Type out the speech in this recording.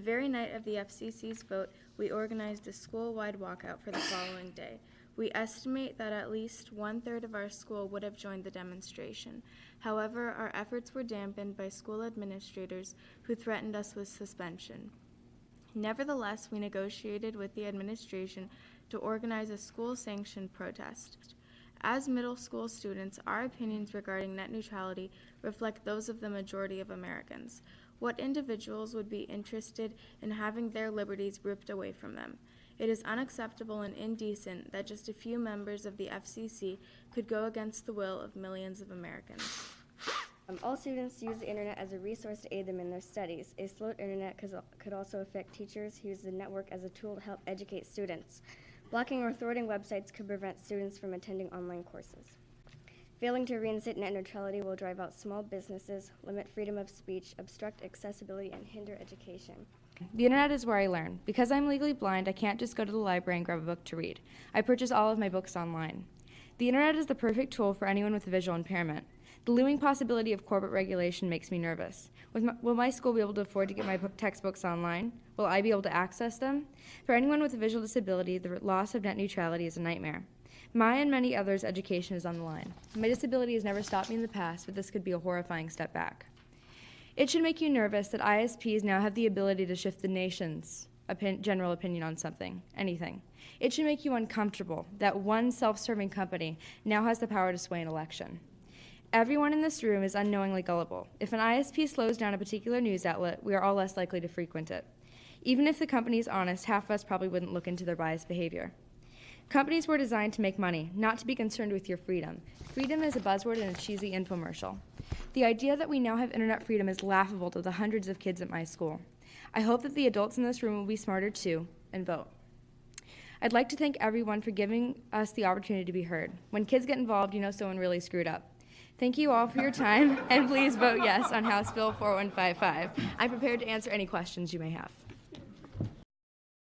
The very night of the FCC's vote, we organized a school-wide walkout for the following day. We estimate that at least one-third of our school would have joined the demonstration. However, our efforts were dampened by school administrators who threatened us with suspension. Nevertheless, we negotiated with the administration to organize a school-sanctioned protest. As middle school students, our opinions regarding net neutrality reflect those of the majority of Americans. What individuals would be interested in having their liberties ripped away from them? It is unacceptable and indecent that just a few members of the FCC could go against the will of millions of Americans. Um, all students use the internet as a resource to aid them in their studies. A slowed internet could, could also affect teachers who use the network as a tool to help educate students. Blocking or thwarting websites could prevent students from attending online courses. Failing to reinstate net neutrality will drive out small businesses, limit freedom of speech, obstruct accessibility, and hinder education. The internet is where I learn. Because I'm legally blind, I can't just go to the library and grab a book to read. I purchase all of my books online. The internet is the perfect tool for anyone with a visual impairment. The looming possibility of corporate regulation makes me nervous. My, will my school be able to afford to get my textbooks online? Will I be able to access them? For anyone with a visual disability, the loss of net neutrality is a nightmare. My and many others' education is on the line. My disability has never stopped me in the past, but this could be a horrifying step back. It should make you nervous that ISPs now have the ability to shift the nation's opin general opinion on something, anything. It should make you uncomfortable that one self-serving company now has the power to sway an election. Everyone in this room is unknowingly gullible. If an ISP slows down a particular news outlet, we are all less likely to frequent it. Even if the company is honest, half of us probably wouldn't look into their biased behavior. Companies were designed to make money, not to be concerned with your freedom. Freedom is a buzzword in a cheesy infomercial. The idea that we now have internet freedom is laughable to the hundreds of kids at my school. I hope that the adults in this room will be smarter too and vote. I'd like to thank everyone for giving us the opportunity to be heard. When kids get involved, you know someone really screwed up. Thank you all for your time, and please vote yes on House Bill 4155. I'm prepared to answer any questions you may have.